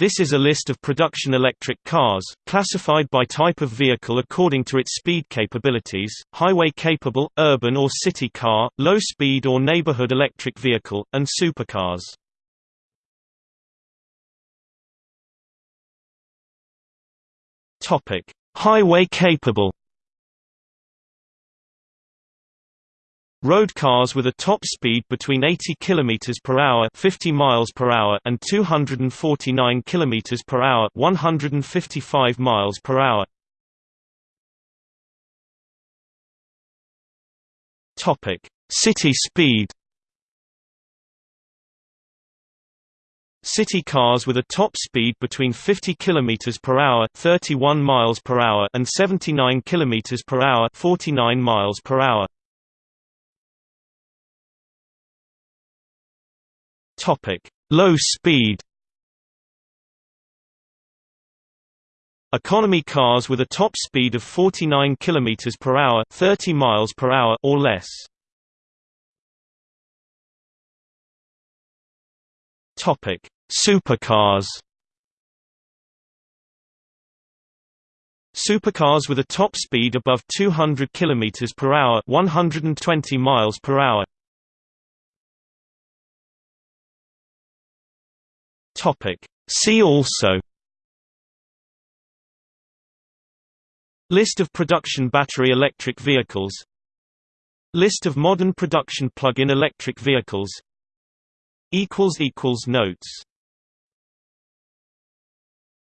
This is a list of production electric cars, classified by type of vehicle according to its speed capabilities, highway-capable, urban or city car, low-speed or neighborhood electric vehicle, and supercars. Highway-capable Road cars with a top speed between 80 km per hour, 50 miles per hour and 249 km per hour, 155 miles per hour. Topic: City speed. City cars with a top speed between 50 km per hour, 31 miles per hour and 79 km per hour, 49 miles per hour. Topic: Low speed. Economy cars with a top speed of 49 km per hour, 30 miles per hour or less. Topic: Supercars. Supercars with a top speed above 200 km per hour, 120 miles per hour. Topic. See also List of production battery electric vehicles List of modern production plug-in electric vehicles Notes